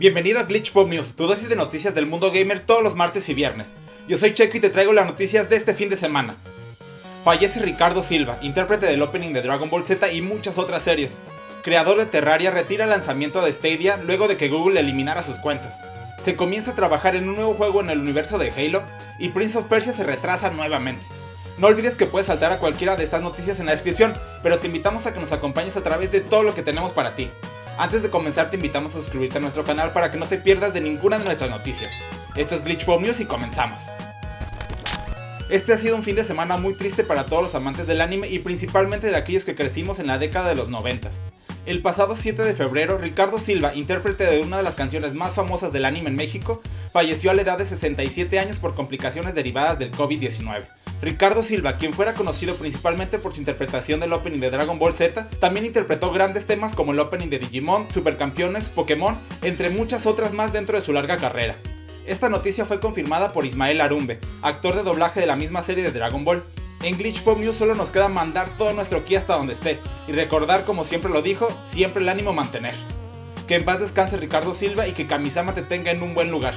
Bienvenido a Glitch Pop News, tu dosis de noticias del mundo gamer todos los martes y viernes. Yo soy Checo y te traigo las noticias de este fin de semana. Fallece Ricardo Silva, intérprete del opening de Dragon Ball Z y muchas otras series. Creador de Terraria retira el lanzamiento de Stadia luego de que Google eliminara sus cuentas. Se comienza a trabajar en un nuevo juego en el universo de Halo y Prince of Persia se retrasa nuevamente. No olvides que puedes saltar a cualquiera de estas noticias en la descripción, pero te invitamos a que nos acompañes a través de todo lo que tenemos para ti. Antes de comenzar te invitamos a suscribirte a nuestro canal para que no te pierdas de ninguna de nuestras noticias. Esto es Glitch News y comenzamos. Este ha sido un fin de semana muy triste para todos los amantes del anime y principalmente de aquellos que crecimos en la década de los 90. El pasado 7 de febrero, Ricardo Silva, intérprete de una de las canciones más famosas del anime en México, falleció a la edad de 67 años por complicaciones derivadas del COVID-19. Ricardo Silva, quien fuera conocido principalmente por su interpretación del opening de Dragon Ball Z, también interpretó grandes temas como el opening de Digimon, Supercampeones, Pokémon, entre muchas otras más dentro de su larga carrera. Esta noticia fue confirmada por Ismael Arumbe, actor de doblaje de la misma serie de Dragon Ball. En Glitch Pop solo nos queda mandar todo nuestro ki hasta donde esté, y recordar como siempre lo dijo, siempre el ánimo mantener. Que en paz descanse Ricardo Silva y que Kamisama te tenga en un buen lugar.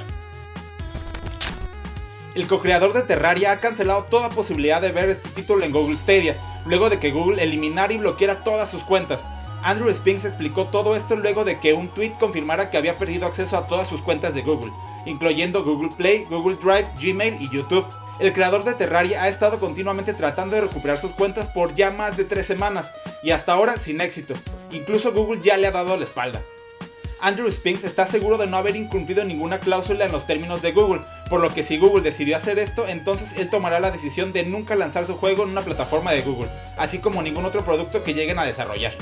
El co-creador de Terraria ha cancelado toda posibilidad de ver este título en Google Stadia, luego de que Google eliminara y bloqueara todas sus cuentas. Andrew Spinks explicó todo esto luego de que un tweet confirmara que había perdido acceso a todas sus cuentas de Google, incluyendo Google Play, Google Drive, Gmail y YouTube. El creador de Terraria ha estado continuamente tratando de recuperar sus cuentas por ya más de 3 semanas, y hasta ahora sin éxito. Incluso Google ya le ha dado la espalda. Andrew Spinks está seguro de no haber incumplido ninguna cláusula en los términos de Google, por lo que si Google decidió hacer esto, entonces él tomará la decisión de nunca lanzar su juego en una plataforma de Google, así como ningún otro producto que lleguen a desarrollar.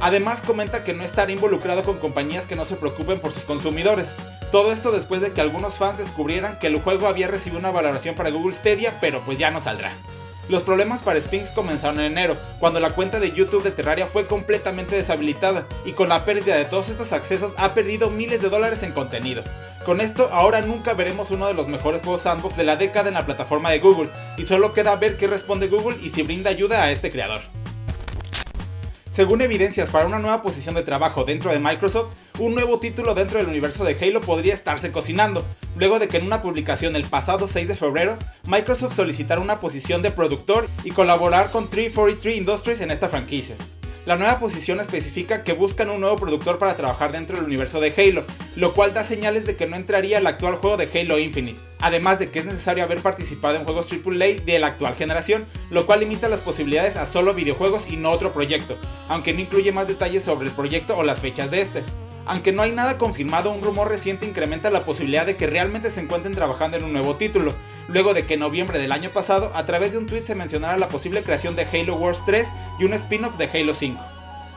Además comenta que no estará involucrado con compañías que no se preocupen por sus consumidores. Todo esto después de que algunos fans descubrieran que el juego había recibido una valoración para Google Stadia, pero pues ya no saldrá. Los problemas para Spinks comenzaron en enero, cuando la cuenta de YouTube de Terraria fue completamente deshabilitada y con la pérdida de todos estos accesos ha perdido miles de dólares en contenido. Con esto ahora nunca veremos uno de los mejores juegos sandbox de la década en la plataforma de Google y solo queda ver qué responde Google y si brinda ayuda a este creador. Según evidencias para una nueva posición de trabajo dentro de Microsoft, un nuevo título dentro del universo de Halo podría estarse cocinando, luego de que en una publicación el pasado 6 de febrero, Microsoft solicitara una posición de productor y colaborar con 343 Industries en esta franquicia. La nueva posición especifica que buscan un nuevo productor para trabajar dentro del universo de Halo, lo cual da señales de que no entraría el actual juego de Halo Infinite, además de que es necesario haber participado en juegos AAA de la actual generación, lo cual limita las posibilidades a solo videojuegos y no otro proyecto, aunque no incluye más detalles sobre el proyecto o las fechas de este. Aunque no hay nada confirmado, un rumor reciente incrementa la posibilidad de que realmente se encuentren trabajando en un nuevo título, luego de que en noviembre del año pasado, a través de un tweet se mencionara la posible creación de Halo Wars 3 y un spin-off de Halo 5.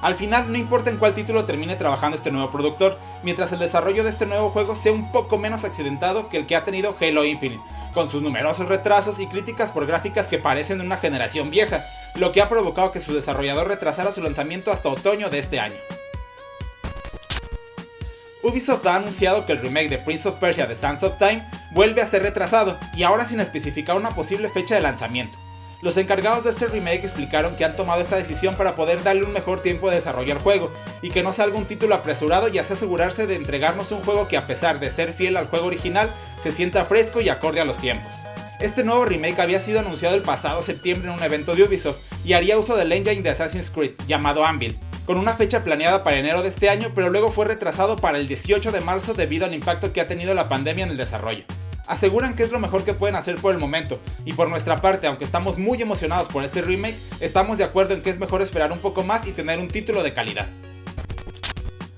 Al final, no importa en cuál título termine trabajando este nuevo productor, mientras el desarrollo de este nuevo juego sea un poco menos accidentado que el que ha tenido Halo Infinite, con sus numerosos retrasos y críticas por gráficas que parecen de una generación vieja, lo que ha provocado que su desarrollador retrasara su lanzamiento hasta otoño de este año. Ubisoft ha anunciado que el remake de Prince of Persia The Sands of Time vuelve a ser retrasado y ahora sin especificar una posible fecha de lanzamiento. Los encargados de este remake explicaron que han tomado esta decisión para poder darle un mejor tiempo de desarrollar el juego y que no salga un título apresurado y así asegurarse de entregarnos un juego que a pesar de ser fiel al juego original se sienta fresco y acorde a los tiempos. Este nuevo remake había sido anunciado el pasado septiembre en un evento de Ubisoft y haría uso del engine de Assassin's Creed llamado Anvil, con una fecha planeada para enero de este año pero luego fue retrasado para el 18 de marzo debido al impacto que ha tenido la pandemia en el desarrollo aseguran que es lo mejor que pueden hacer por el momento, y por nuestra parte, aunque estamos muy emocionados por este remake, estamos de acuerdo en que es mejor esperar un poco más y tener un título de calidad.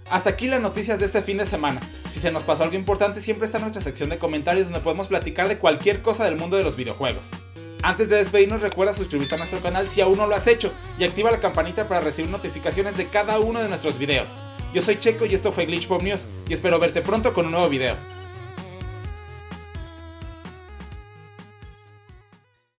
Hasta aquí las noticias de este fin de semana. Si se nos pasó algo importante, siempre está nuestra sección de comentarios donde podemos platicar de cualquier cosa del mundo de los videojuegos. Antes de despedirnos recuerda suscribirte a nuestro canal si aún no lo has hecho y activa la campanita para recibir notificaciones de cada uno de nuestros videos. Yo soy Checo y esto fue Glitch Pop News y espero verte pronto con un nuevo video.